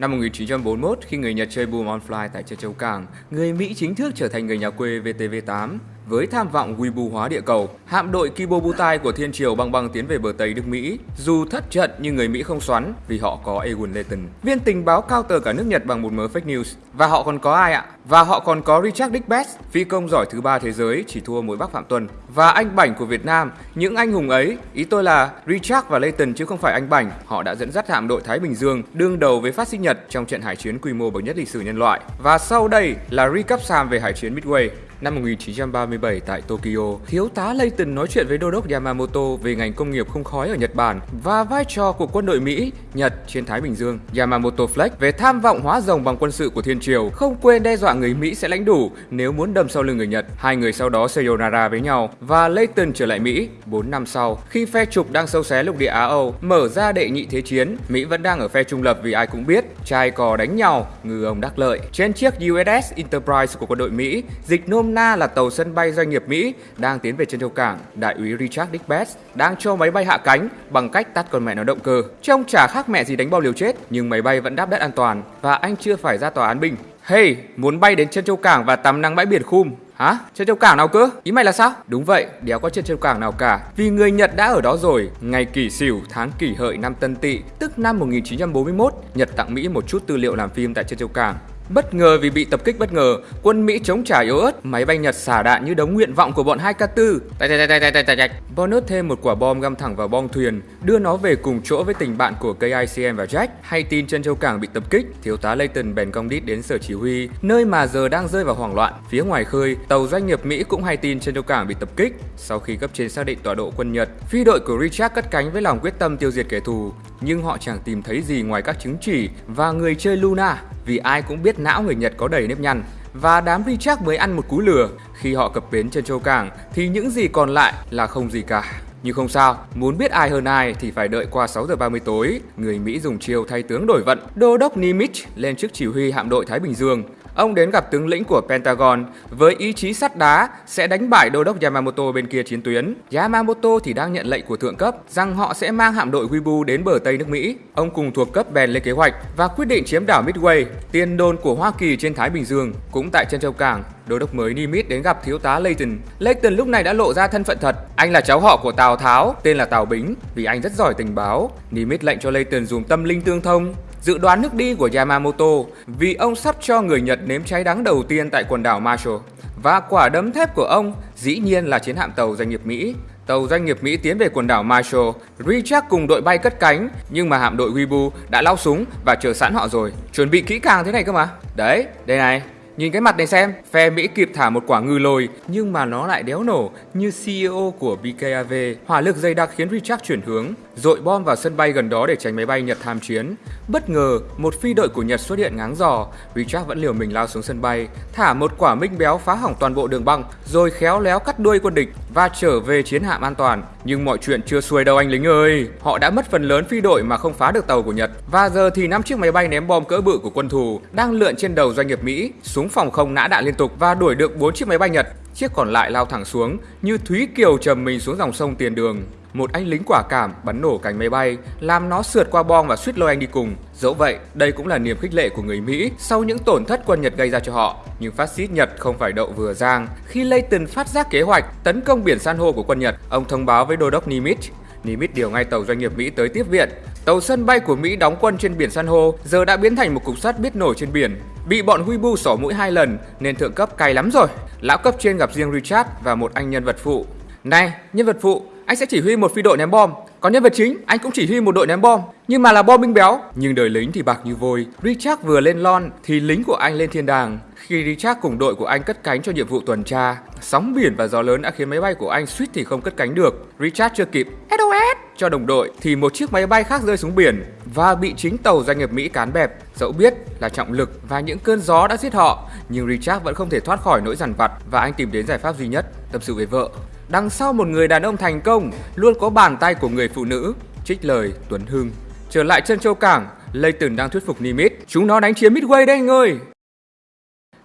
Năm 1941, khi người Nhật chơi Boom on Fly tại châu Châu Cảng, người Mỹ chính thức trở thành người nhà quê VTV-8. Với tham vọng quy bù hóa địa cầu, hạm đội Kibobutai của Thiên Triều băng băng tiến về bờ Tây nước Mỹ. Dù thất trận nhưng người Mỹ không xoắn vì họ có Egon Layton, viên tình báo cao tờ cả nước Nhật bằng một mớ fake news. Và họ còn có ai ạ? Và họ còn có Richard Dick Best, phi công giỏi thứ ba thế giới chỉ thua mỗi Bắc Phạm Tuân. Và anh Bảnh của Việt Nam, những anh hùng ấy, ý tôi là Richard và Layton chứ không phải anh Bảnh. Họ đã dẫn dắt hạm đội Thái Bình Dương đương đầu với phát xít Nhật trong trận hải chiến quy mô bậc nhất lịch sử nhân loại. Và sau đây là recap Sam về hải chiến Midway. Năm 1937 tại Tokyo, thiếu tá Layton nói chuyện với đô đốc Yamamoto về ngành công nghiệp không khói ở Nhật Bản và vai trò của quân đội Mỹ, Nhật trên Thái Bình Dương. Yamamoto Fleck về tham vọng hóa rồng bằng quân sự của Thiên Triều, không quên đe dọa người Mỹ sẽ lãnh đủ nếu muốn đâm sau lưng người Nhật. Hai người sau đó sayonara với nhau và Layton trở lại Mỹ. 4 năm sau, khi phe trục đang sâu xé lục địa Á Âu, mở ra đệ nhị thế chiến, Mỹ vẫn đang ở phe trung lập vì ai cũng biết trai cò đánh nhau, ngư ông đắc lợi. Trên chiếc USS Enterprise của quân đội Mỹ, dịch nôm na là tàu sân bay doanh nghiệp Mỹ đang tiến về chân châu cảng, đại úy Richard Dickbest đang cho máy bay hạ cánh bằng cách tắt con mẹ nó động cơ. Trông chả khác mẹ gì đánh bao liều chết, nhưng máy bay vẫn đáp đất an toàn và anh chưa phải ra tòa án binh. Hey, muốn bay đến chân châu cảng và tắm nắng bãi biển khum Hả? Chân châu cảng nào cơ? Ý mày là sao? Đúng vậy, đéo có chân châu cảng nào cả. Vì người Nhật đã ở đó rồi. Ngày kỷ sửu, tháng kỷ hợi năm Tân Tỵ, tức năm 1941, Nhật tặng Mỹ một chút tư liệu làm phim tại chân châu cảng. Bất ngờ vì bị tập kích bất ngờ, quân Mỹ chống trả yếu ớt, máy bay Nhật xả đạn như đống nguyện vọng của bọn 2K4. Tạch tạch tạch tạch tạch tạch. Bonus thêm một quả bom găm thẳng vào bong thuyền, đưa nó về cùng chỗ với tình bạn của KICM và Jack. Hay tin chân châu cảng bị tập kích, thiếu tá Layton bèn cong đít đến sở chỉ huy, nơi mà giờ đang rơi vào hoảng loạn. Phía ngoài khơi, tàu doanh nghiệp Mỹ cũng hay tin chân châu cảng bị tập kích. Sau khi cấp trên xác định tọa độ quân Nhật, phi đội của Richard cất cánh với lòng quyết tâm tiêu diệt kẻ thù, nhưng họ chẳng tìm thấy gì ngoài các chứng chỉ và người chơi Luna vì ai cũng biết não người Nhật có đầy nếp nhăn. Và đám Richard mới ăn một cú lừa, khi họ cập bến trên châu cảng thì những gì còn lại là không gì cả. Nhưng không sao, muốn biết ai hơn ai thì phải đợi qua 6 giờ 30 tối. Người Mỹ dùng chiêu thay tướng đổi vận. Đô đốc Nimitz lên chức chỉ huy hạm đội Thái Bình Dương. Ông đến gặp tướng lĩnh của Pentagon với ý chí sắt đá sẽ đánh bại đô đốc Yamamoto bên kia chiến tuyến. Yamamoto thì đang nhận lệnh của thượng cấp rằng họ sẽ mang hạm đội Wibu đến bờ Tây nước Mỹ. Ông cùng thuộc cấp bèn lên kế hoạch và quyết định chiếm đảo Midway, tiền đồn của Hoa Kỳ trên Thái Bình Dương. Cũng tại chân châu cảng, đô đốc mới Nimitz đến gặp thiếu tá Layton. Layton lúc này đã lộ ra thân phận thật. Anh là cháu họ của Tào Tháo, tên là Tào Bính, vì anh rất giỏi tình báo. Nimitz lệnh cho Layton dùng tâm linh tương thông, dự đoán nước đi của Yamamoto vì ông sắp cho người Nhật nếm cháy đắng đầu tiên tại quần đảo Marshall. Và quả đấm thép của ông dĩ nhiên là chiến hạm tàu doanh nghiệp Mỹ. Tàu doanh nghiệp Mỹ tiến về quần đảo Marshall, Richard cùng đội bay cất cánh, nhưng mà hạm đội Weibo đã lao súng và chờ sẵn họ rồi. Chuẩn bị kỹ càng thế này cơ mà. Đấy, đây này, Nhìn cái mặt này xem, phe Mỹ kịp thả một quả ngư lồi nhưng mà nó lại đéo nổ như CEO của BKAV. Hỏa lực dày đặc khiến Richard chuyển hướng, dội bom vào sân bay gần đó để tránh máy bay Nhật tham chiến. Bất ngờ, một phi đội của Nhật xuất hiện ngáng giò, Richard vẫn liều mình lao xuống sân bay, thả một quả minh béo phá hỏng toàn bộ đường băng, rồi khéo léo cắt đuôi quân địch và trở về chiến hạm an toàn. Nhưng mọi chuyện chưa xuôi đâu anh lính ơi. Họ đã mất phần lớn phi đội mà không phá được tàu của Nhật. Và giờ thì năm chiếc máy bay ném bom cỡ bự của quân thù đang lượn trên đầu doanh nghiệp Mỹ, súng phòng không nã đạn liên tục và đuổi được 4 chiếc máy bay Nhật. Chiếc còn lại lao thẳng xuống như Thúy Kiều trầm mình xuống dòng sông tiền đường. Một anh lính quả cảm bắn nổ cánh máy bay, làm nó sượt qua bom và suýt lôi anh đi cùng. Dẫu vậy, đây cũng là niềm khích lệ của người Mỹ sau những tổn thất quân Nhật gây ra cho họ. Nhưng phát xít Nhật không phải đậu vừa giang. Khi Layton phát giác kế hoạch tấn công biển san hô của quân Nhật, ông thông báo với đô đốc Nimitz Nimitz điều ngay tàu doanh nghiệp Mỹ tới tiếp viện. Tàu sân bay của Mỹ đóng quân trên biển san hô giờ đã biến thành một cục sắt biết nổi trên biển. Bị bọn Weibo xỏ mũi hai lần nên thượng cấp cay lắm rồi. Lão cấp trên gặp riêng Richard và một anh nhân vật phụ. Này, nhân vật phụ, anh sẽ chỉ huy một phi đội ném bom. Còn nhân vật chính, anh cũng chỉ huy một đội ném bom, nhưng mà là bom binh béo. Nhưng đời lính thì bạc như vôi. Richard vừa lên lon thì lính của anh lên thiên đàng. Khi Richard cùng đội của anh cất cánh cho nhiệm vụ tuần tra, sóng biển và gió lớn đã khiến máy bay của anh suýt thì không cất cánh được. Richard chưa kịp SOS cho đồng đội thì một chiếc máy bay khác rơi xuống biển và bị chính tàu doanh nghiệp Mỹ cán bẹp. Dẫu biết là trọng lực và những cơn gió đã giết họ, nhưng Richard vẫn không thể thoát khỏi nỗi dằn vặt và anh tìm đến giải pháp duy nhất, tâm sự với vợ. Đằng sau một người đàn ông thành công luôn có bàn tay của người phụ nữ, trích lời Tuấn Hưng. Trở lại chân châu cảng, Layton đang thuyết phục Nimitz. Chúng nó đánh chiếm Midway đây anh ơi.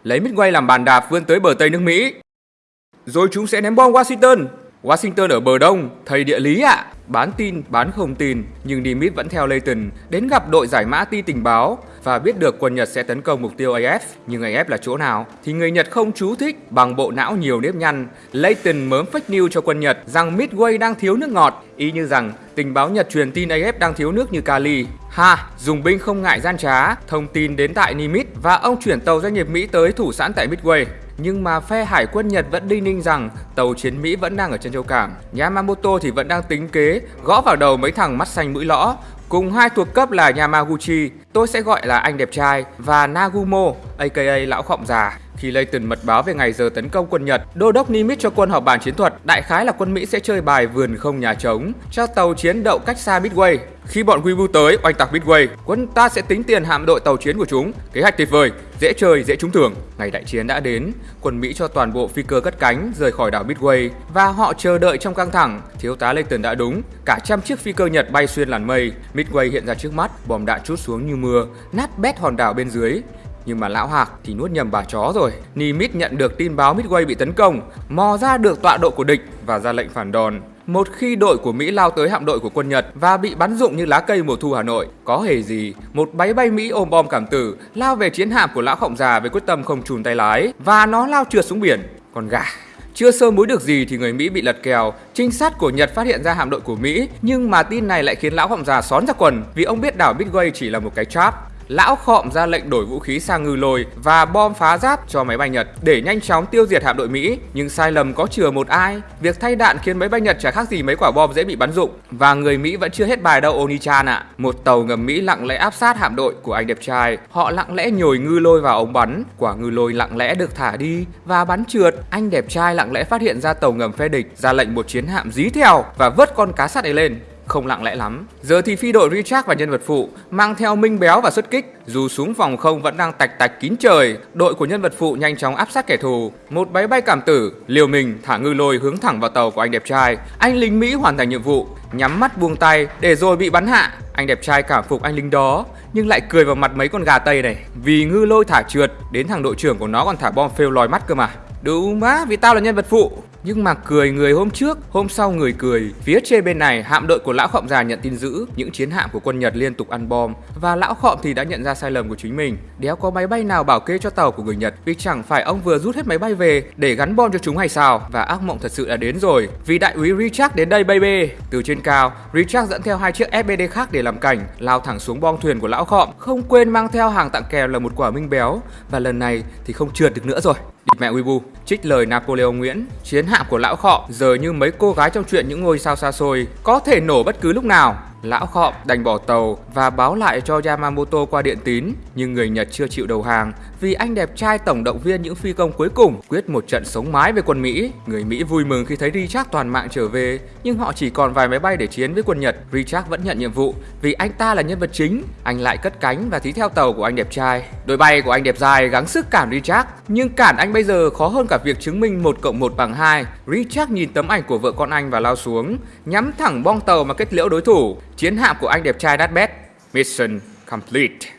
Lấy Midway làm bàn đạp vươn tới bờ Tây nước Mỹ. Rồi chúng sẽ ném bom Washington. Washington ở bờ đông, thầy địa lý ạ. À. Bán tin, bán không tin, nhưng Nimitz vẫn theo Layton đến gặp đội giải mã ti tình báo và biết được quân Nhật sẽ tấn công mục tiêu AF. Nhưng AF là chỗ nào? Thì người Nhật không chú thích bằng bộ não nhiều nếp nhăn. Layton mớm fake news cho quân Nhật rằng Midway đang thiếu nước ngọt, ý như rằng tình báo Nhật truyền tin AF đang thiếu nước như Kali. Ha, dùng binh không ngại gian trá, thông tin đến tại Nimitz và ông chuyển tàu doanh nghiệp Mỹ tới thủ sẵn tại Midway. Nhưng mà phe hải quân Nhật vẫn đinh ninh rằng tàu chiến Mỹ vẫn đang ở trên châu cảng. Yamamoto thì vẫn đang tính kế, gõ vào đầu mấy thằng mắt xanh mũi lõ. Cùng hai thuộc cấp là Yamaguchi, tôi sẽ gọi là anh đẹp trai, và Nagumo, aka lão khọng già. Khi Layton mật báo về ngày giờ tấn công quân Nhật, đô đốc Nimitz cho quân họp bàn chiến thuật, đại khái là quân Mỹ sẽ chơi bài vườn không nhà trống, cho tàu chiến đậu cách xa Midway. Khi bọn Weebu tới oanh tạc Midway, quân ta sẽ tính tiền hạm đội tàu chiến của chúng. Kế hoạch tuyệt vời, dễ chơi, dễ trúng thưởng. Ngày đại chiến đã đến, quân Mỹ cho toàn bộ phi cơ cất cánh rời khỏi đảo Midway và họ chờ đợi trong căng thẳng. Thiếu tá Layton đã đúng, cả trăm chiếc phi cơ Nhật bay xuyên làn mây, Midway hiện ra trước mắt, bom đạn chút xuống như mưa, nát bét hòn đảo bên dưới. Nhưng mà lão Hạc thì nuốt nhầm bà chó rồi. Nimitz nhận được tin báo Midway bị tấn công, mò ra được tọa độ của địch và ra lệnh phản đòn. Một khi đội của Mỹ lao tới hạm đội của quân Nhật và bị bắn rụng như lá cây mùa thu Hà Nội, có hề gì, một máy bay Mỹ ôm bom cảm tử lao về chiến hạm của lão khổng già với quyết tâm không chùn tay lái và nó lao trượt xuống biển. Còn gà chưa sơ muối được gì thì người Mỹ bị lật kèo. Trinh sát của Nhật phát hiện ra hạm đội của Mỹ, nhưng mà tin này lại khiến lão khổng già xón ra quần vì ông biết đảo Midway chỉ là một cái trap Lão khọm ra lệnh đổi vũ khí sang ngư lôi và bom phá giáp cho máy bay Nhật để nhanh chóng tiêu diệt hạm đội Mỹ. Nhưng sai lầm có chừa một ai. Việc thay đạn khiến máy bay Nhật chả khác gì mấy quả bom dễ bị bắn dụng Và người Mỹ vẫn chưa hết bài đâu Onichan ạ. À. Một tàu ngầm Mỹ lặng lẽ áp sát hạm đội của anh đẹp trai. Họ lặng lẽ nhồi ngư lôi vào ống bắn. Quả ngư lôi lặng lẽ được thả đi và bắn trượt. Anh đẹp trai lặng lẽ phát hiện ra tàu ngầm phe địch, ra lệnh một chiến hạm dí theo và vớt con cá sắt ấy lên không lặng lẽ lắm. Giờ thì phi đội Richard và nhân vật phụ mang theo Minh Béo và xuất kích. Dù xuống vòng không vẫn đang tạch tạch kín trời, đội của nhân vật phụ nhanh chóng áp sát kẻ thù. Một máy bay cảm tử liều mình thả ngư lôi hướng thẳng vào tàu của anh đẹp trai. Anh lính Mỹ hoàn thành nhiệm vụ, nhắm mắt buông tay để rồi bị bắn hạ. Anh đẹp trai cảm phục anh lính đó nhưng lại cười vào mặt mấy con gà tây này vì ngư lôi thả trượt đến thằng đội trưởng của nó còn thả bom phêu lòi mắt cơ mà. Đúng má, vì tao là nhân vật phụ. Nhưng mà cười người hôm trước, hôm sau người cười. Phía trên bên này, hạm đội của lão khọm già nhận tin dữ, những chiến hạm của quân Nhật liên tục ăn bom và lão khọm thì đã nhận ra sai lầm của chính mình. Đéo có máy bay nào bảo kê cho tàu của người Nhật vì chẳng phải ông vừa rút hết máy bay về để gắn bom cho chúng hay sao? Và ác mộng thật sự đã đến rồi. Vì đại úy Richard đến đây baby. Từ trên cao, Richard dẫn theo hai chiếc FBD khác để làm cảnh, lao thẳng xuống bom thuyền của lão khọm, không quên mang theo hàng tặng kèm là một quả minh béo và lần này thì không trượt được nữa rồi. Địt mẹ Uibu, trích lời Napoleon Nguyễn, chiến hạm của lão khọ giờ như mấy cô gái trong chuyện những ngôi sao xa xôi, có thể nổ bất cứ lúc nào. Lão khọm đành bỏ tàu và báo lại cho Yamamoto qua điện tín, nhưng người Nhật chưa chịu đầu hàng vì anh đẹp trai tổng động viên những phi công cuối cùng quyết một trận sống mái với quân Mỹ. Người Mỹ vui mừng khi thấy Richard toàn mạng trở về, nhưng họ chỉ còn vài máy bay để chiến với quân Nhật. Richard vẫn nhận nhiệm vụ vì anh ta là nhân vật chính. Anh lại cất cánh và thí theo tàu của anh đẹp trai. Đội bay của anh đẹp trai gắng sức cản Richard, nhưng cản anh bây giờ khó hơn cả việc chứng minh 1 cộng 1 bằng 2. Richard nhìn tấm ảnh của vợ con anh và lao xuống, nhắm thẳng bong tàu mà kết liễu đối thủ. Chiến hạm của anh đẹp trai đắt bét. Mission complete.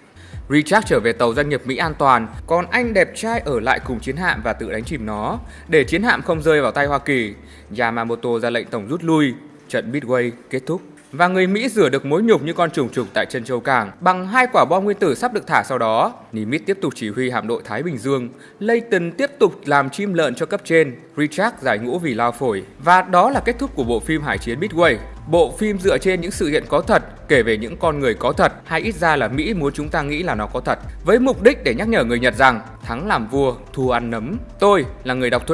Richard trở về tàu doanh nghiệp Mỹ an toàn, còn anh đẹp trai ở lại cùng chiến hạm và tự đánh chìm nó, để chiến hạm không rơi vào tay Hoa Kỳ. Yamamoto ra lệnh tổng rút lui, trận Midway kết thúc. Và người Mỹ rửa được mối nhục như con trùng trục tại chân châu cảng bằng hai quả bom nguyên tử sắp được thả sau đó. Nimitz tiếp tục chỉ huy hạm đội Thái Bình Dương. Layton tiếp tục làm chim lợn cho cấp trên. Richard giải ngũ vì lao phổi. Và đó là kết thúc của bộ phim Hải chiến Midway. Bộ phim dựa trên những sự kiện có thật, kể về những con người có thật, hay ít ra là Mỹ muốn chúng ta nghĩ là nó có thật, với mục đích để nhắc nhở người Nhật rằng thắng làm vua, thua ăn nấm. Tôi là người đọc thuê